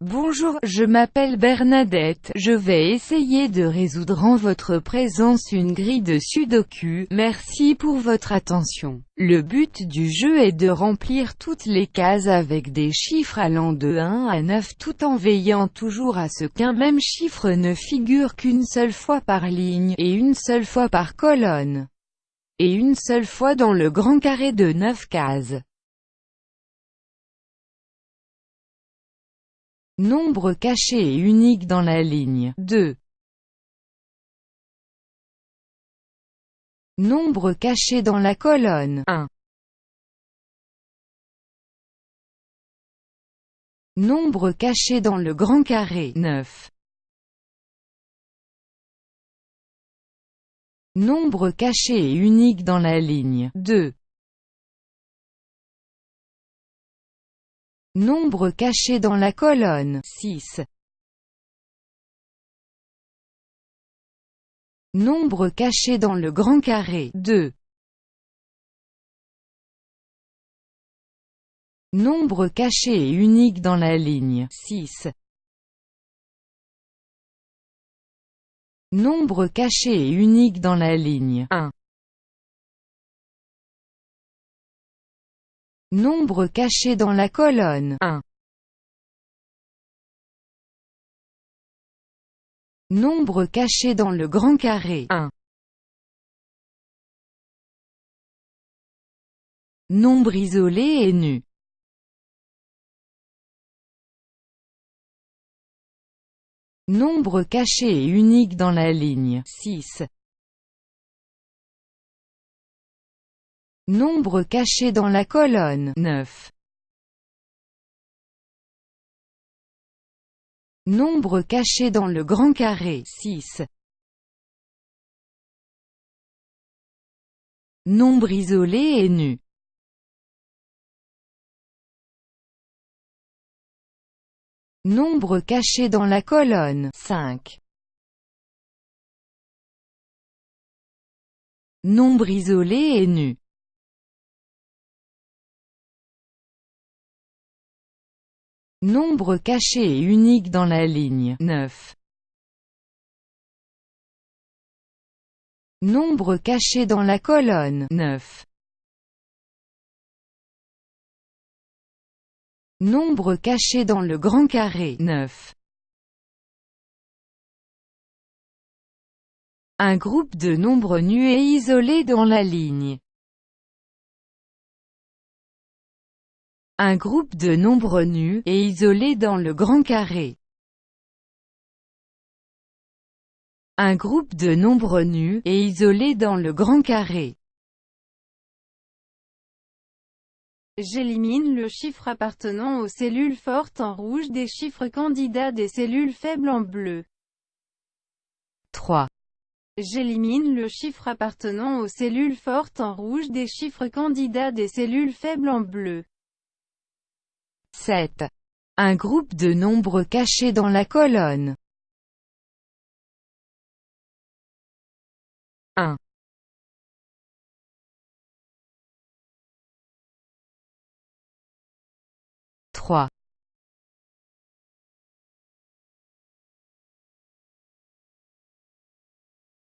Bonjour, je m'appelle Bernadette, je vais essayer de résoudre en votre présence une grille de sudoku, merci pour votre attention. Le but du jeu est de remplir toutes les cases avec des chiffres allant de 1 à 9 tout en veillant toujours à ce qu'un même chiffre ne figure qu'une seule fois par ligne, et une seule fois par colonne, et une seule fois dans le grand carré de 9 cases. Nombre caché et unique dans la ligne 2. Nombre caché dans la colonne 1. Nombre caché dans le grand carré 9. Nombre caché et unique dans la ligne 2. Nombre caché dans la colonne 6. Nombre caché dans le grand carré 2. Nombre caché et unique dans la ligne 6. Nombre caché et unique dans la ligne 1. Nombre caché dans la colonne 1. Nombre caché dans le grand carré 1. Nombre isolé et nu Nombre caché et unique dans la ligne 6. Nombre caché dans la colonne 9. Nombre caché dans le grand carré 6. Nombre isolé et nu Nombre caché dans la colonne 5. Nombre isolé et nu Nombre caché et unique dans la ligne 9. Nombre caché dans la colonne 9. Nombre caché dans le grand carré 9. Un groupe de nombres nus et isolés dans la ligne Un groupe de nombres nus, et isolés dans le grand carré. Un groupe de nombres nus, et isolés dans le grand carré. J'élimine le chiffre appartenant aux cellules fortes en rouge des chiffres candidats des cellules faibles en bleu. 3. J'élimine le chiffre appartenant aux cellules fortes en rouge des chiffres candidats des cellules faibles en bleu. 7. Un groupe de nombres cachés dans la colonne. 1. 3.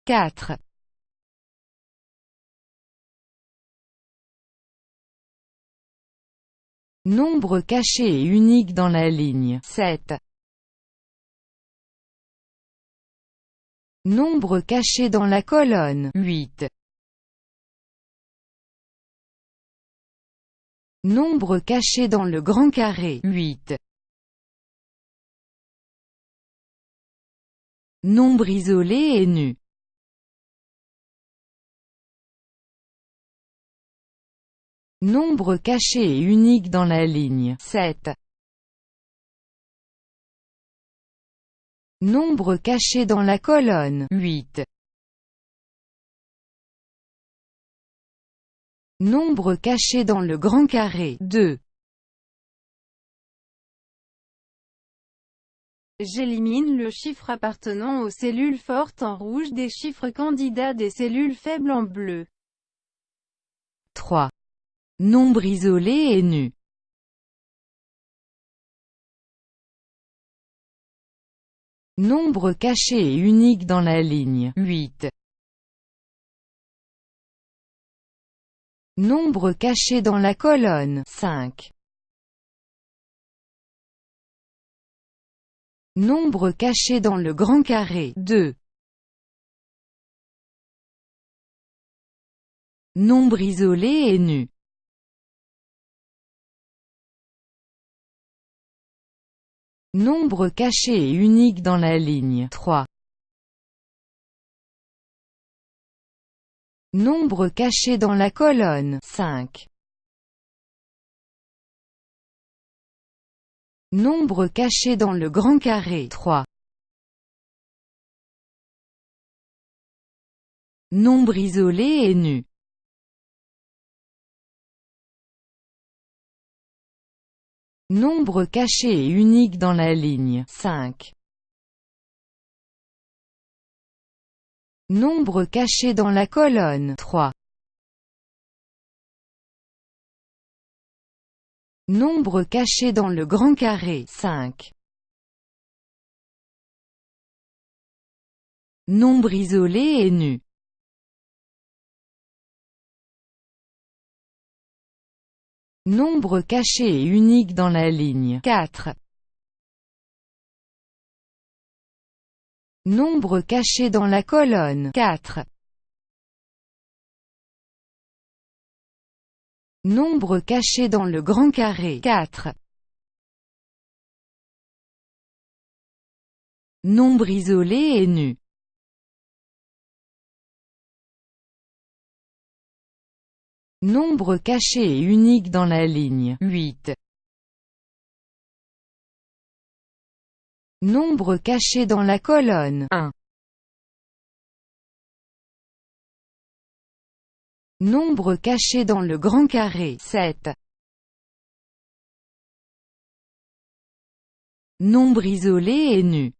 4. Nombre caché et unique dans la ligne 7. Nombre caché dans la colonne 8. Nombre caché dans le grand carré 8. Nombre isolé et nu Nombre caché et unique dans la ligne 7. Nombre caché dans la colonne 8. Nombre caché dans le grand carré 2. J'élimine le chiffre appartenant aux cellules fortes en rouge des chiffres candidats des cellules faibles en bleu. 3. Nombre isolé et nu Nombre caché et unique dans la ligne 8. Nombre caché dans la colonne 5. Nombre caché dans le grand carré 2. Nombre isolé et nu Nombre caché et unique dans la ligne 3. Nombre caché dans la colonne 5. Nombre caché dans le grand carré 3. Nombre isolé et nu Nombre caché et unique dans la ligne 5. Nombre caché dans la colonne 3. Nombre caché dans le grand carré 5. Nombre isolé et nu Nombre caché et unique dans la ligne 4. Nombre caché dans la colonne 4. Nombre caché dans le grand carré 4. Nombre isolé et nu Nombre caché et unique dans la ligne 8. Nombre caché dans la colonne 1. Nombre caché dans le grand carré 7. Nombre isolé et nu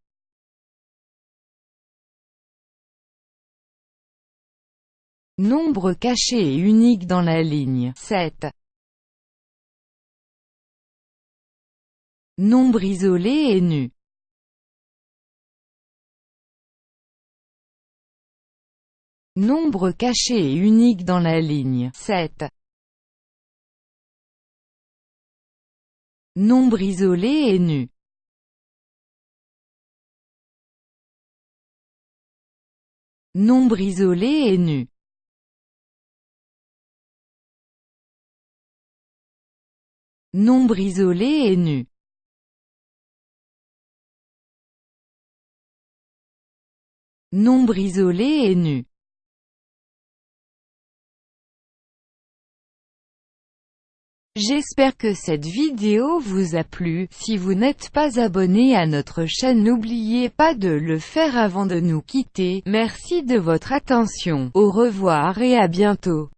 Nombre caché et unique dans la ligne. 7. Nombre isolé et nu. Nombre caché et unique dans la ligne. 7. Nombre isolé et nu. Nombre isolé et nu Nombre isolé et nu. Nombre isolé et nu. J'espère que cette vidéo vous a plu, si vous n'êtes pas abonné à notre chaîne n'oubliez pas de le faire avant de nous quitter, merci de votre attention, au revoir et à bientôt.